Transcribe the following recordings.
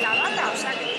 Llamada, o sea que...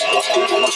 どうも。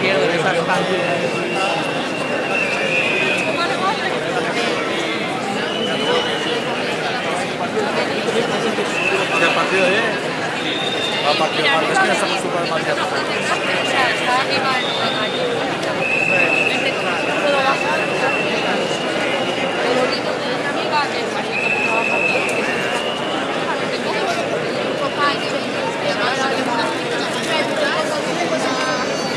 pierdo en esas el partido de a partir de martes que estamos súper Thank you.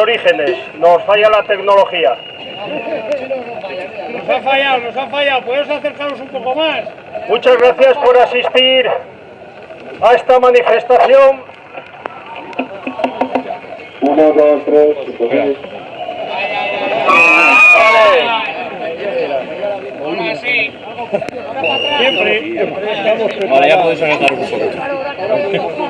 Orígenes, nos falla la tecnología. Nos ha fallado, nos ha fallado. ¿Podemos acercarnos un poco más? Muchas gracias por asistir a esta manifestación. Uno, dos, tres, Siempre. Vale, ya podéis agarrar un poco.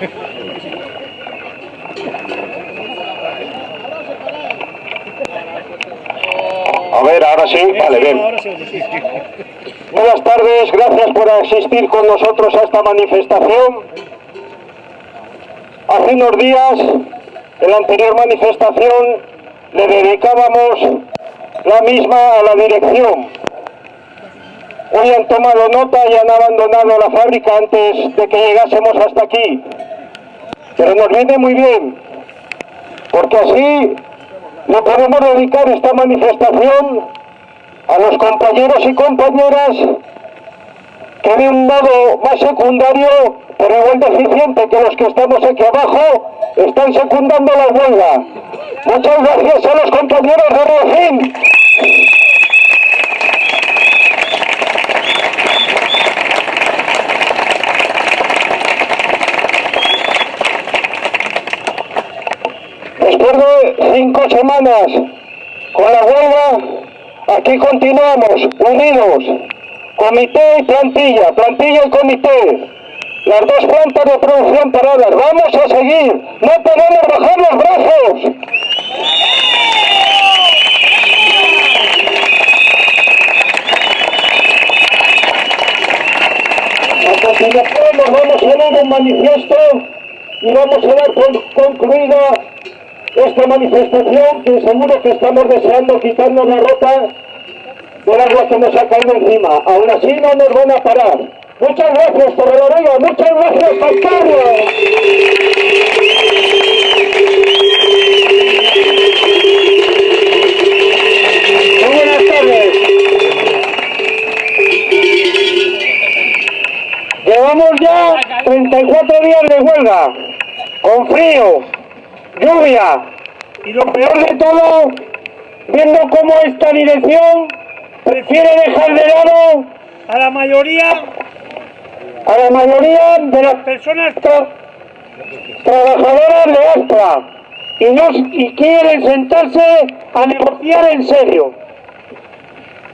A ver, ahora sí, vale, bien. Buenas tardes, gracias por asistir con nosotros a esta manifestación. Hace unos días, en la anterior manifestación, le dedicábamos la misma a la dirección. Hoy han tomado nota y han abandonado la fábrica antes de que llegásemos hasta aquí. Pero nos viene muy bien, porque así le podemos dedicar esta manifestación a los compañeros y compañeras que de un modo más secundario, pero igual deficiente que los que estamos aquí abajo, están secundando la huelga. Muchas gracias a los compañeros de Rocín. Después de cinco semanas con la huelga, aquí continuamos, unidos, comité y plantilla, plantilla y comité. Las dos plantas de producción paradas, vamos a seguir, no podemos bajar los brazos. A continuación vamos a leer un manifiesto y vamos a dar concluida esta manifestación que seguro que estamos deseando quitarnos la ropa del agua que nos ha caído encima. Aún así no nos van a parar. Muchas gracias, Torreloría. Muchas gracias, Pascual. Muy buenas tardes. Llevamos ya 34 días de huelga, con frío, lluvia y lo peor de todo, viendo cómo esta dirección prefiere dejar de lado A la mayoría a la mayoría de las personas tra- trabajadoras de Astra y, no, y quieren sentarse a negociar en serio.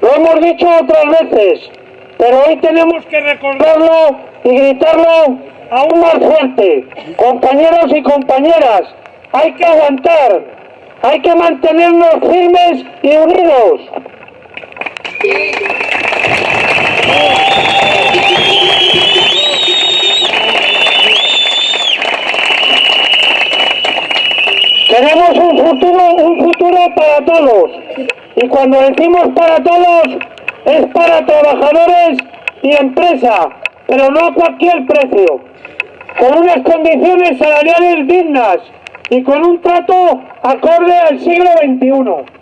Lo hemos dicho otras veces, pero hoy tenemos que recordarlo y gritarlo aún más fuerte. Compañeros y compañeras, hay que aguantar, hay que mantenernos firmes y unidos. Queremos un futuro, un futuro para todos. Y cuando decimos para todos, es para trabajadores y empresa, pero no a cualquier precio. Con unas condiciones salariales dignas y con un trato acorde al siglo XXI.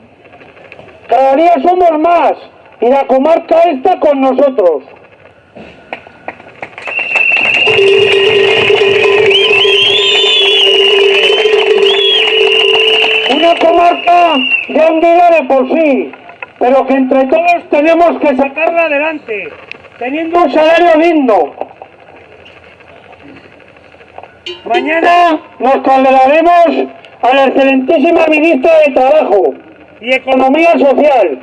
Cada día somos más y la comarca está con nosotros. Una comarca hundida de por sí, pero que entre todos tenemos que sacarla adelante, teniendo un salario digno. Mañana nos trasladaremos a la excelentísima ministra de Trabajo y Economía Social,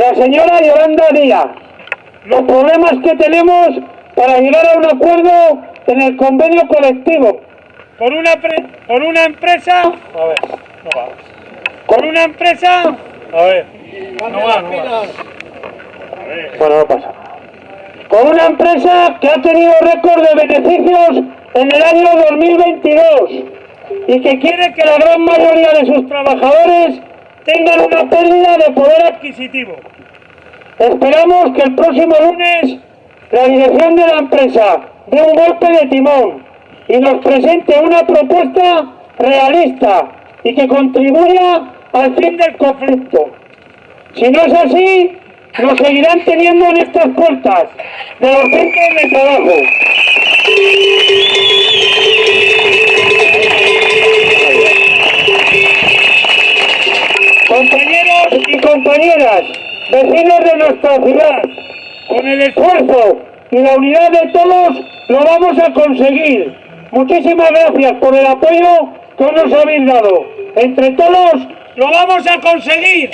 la señora Yolanda Díaz, los problemas que tenemos para llegar a un acuerdo en el convenio colectivo con una, con una empresa con una empresa A ver. No va, no va. Bueno, no pasa. Con una empresa que ha tenido récord de beneficios en el año 2022 y que quiere que la gran mayoría de sus trabajadores tengan una pérdida de poder adquisitivo. Esperamos que el próximo lunes la dirección de la empresa dé un golpe de timón y nos presente una propuesta realista y que contribuya al fin del conflicto. Si no es así, nos seguirán teniendo en estas puertas de los centros de trabajo. Compañeras, vecinos de nuestra ciudad, con el esfuerzo y la unidad de todos lo vamos a conseguir. Muchísimas gracias por el apoyo que nos habéis dado. Entre todos lo vamos a conseguir.